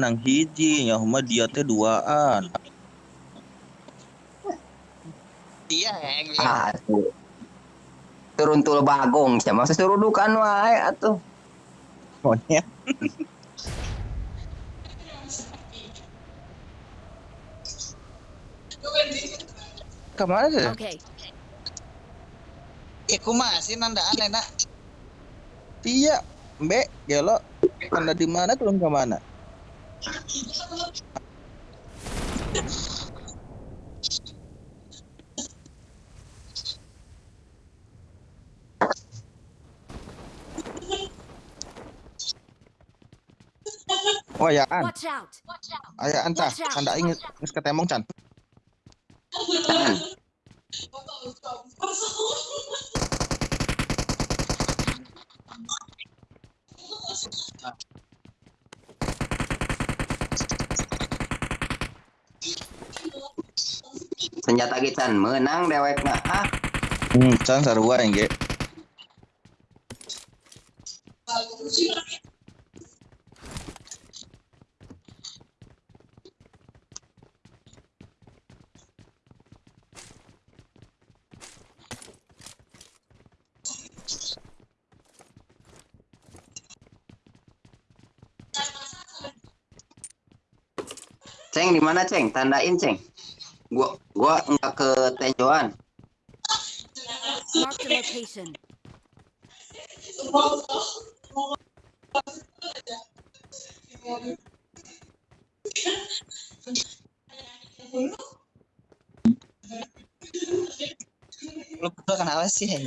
nang hiji ya mah dia teh duaan. Iya, yang Ah, turun tul bagong siapa masa suruh dukan wae atuh. Monyet ke mana sih? Okay. Iku masih nandaan enak. iya mbak gelo. Anda di mana turun ke mana Oh ya an, Watch out. aya anta, Watch out. anda ingin geus ketemong can. Senjata gican menang dewek mah ah. Hmm, can sarua yang ge. ceng di mana ceng? Tandain ceng. Gua gua nggak ke tenjoan Mark the location. Lu berdua kenapa sih? Ai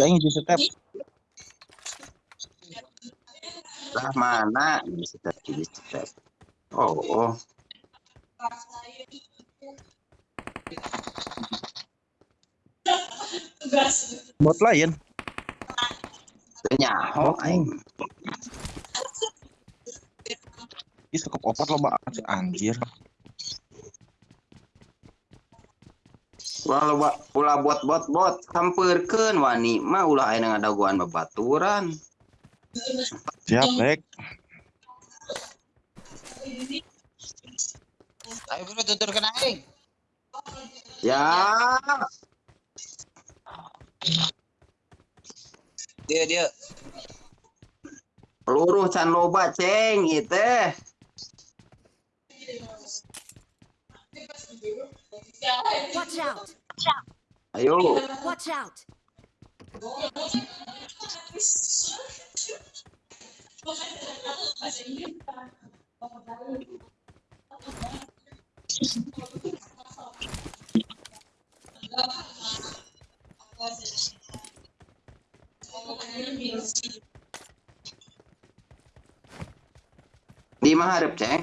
Jadi aing di setiap. lah mana di step di step oh oh Bot lain. nyaho aing Ih, cukup opat lo banget sih anjir. Ulah ulah bot bot bot hampirkeun wani mah ulah aya ngadaguan babaturan Siap, Bek. Ayo bro tutur kena aing. ya Dia dia. peluru can loba ceng ieu teh Watch out. Ayo Watch out. di mana hareup ceng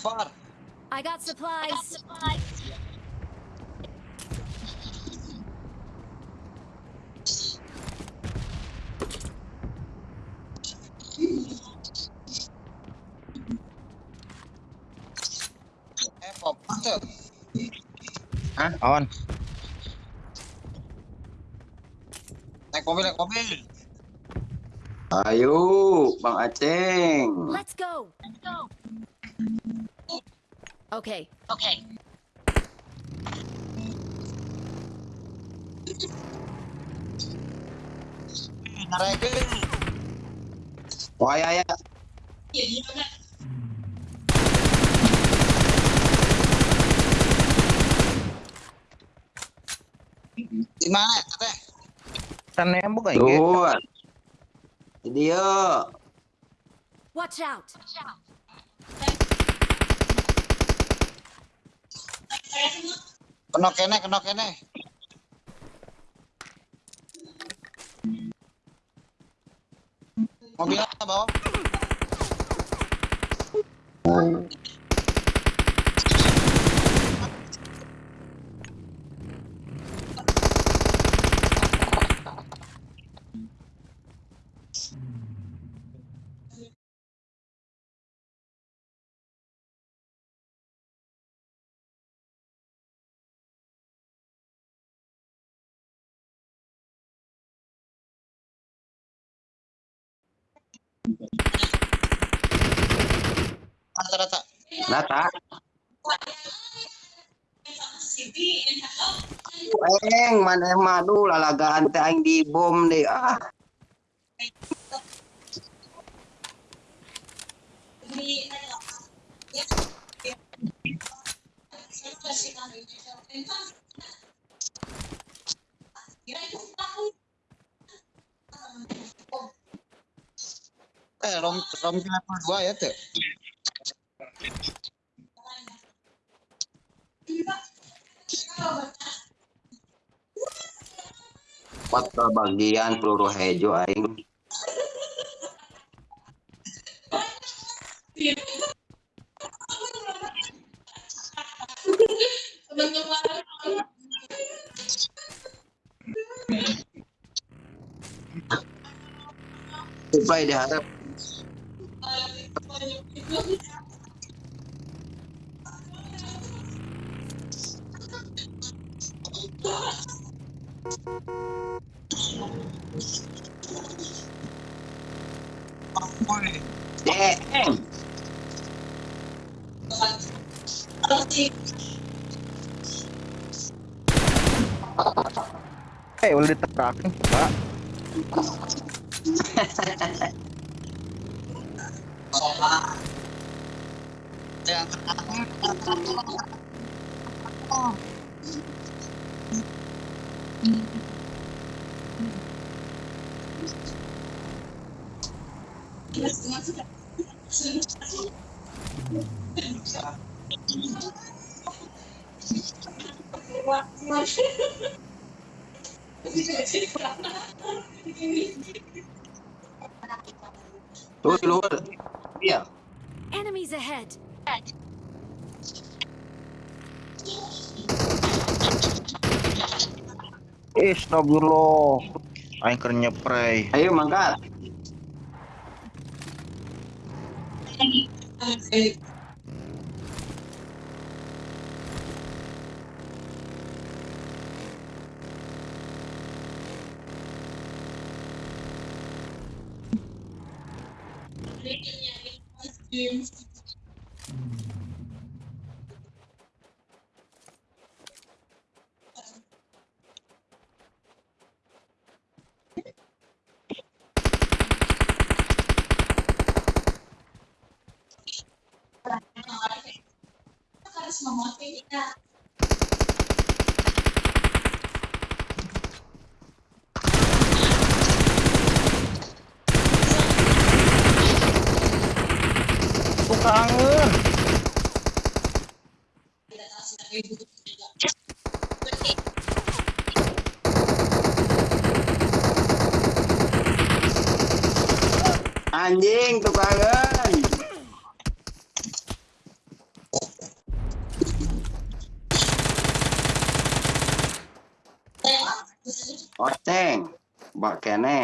Far. I got supplies. Eh pop tuh. Awan. Naik mobil naik mobil. ayo bang aceng Let's go. Okay. Okay. Narekeun. wah ya ya Di mana teh? Kan nembok aja. Ge. Tuh. Dia. Watch out! Kena kene, kena kene. Mobilnya bawa. Rata-rata. Nata. Eng, mana madu lalagaan teh aing di bom deh. Ah. Rom rom level 2 ya tuh. Empat bagian peluru hejo aing. Supply diharap. Eh, udah diterakin, Pak. Yang Tuh di luar. Iya. Enemies ahead! Eh, astagfirullah. Aing keur nyepray. Ayo mangkat. Tuh អត់តែងបាក់កែណែ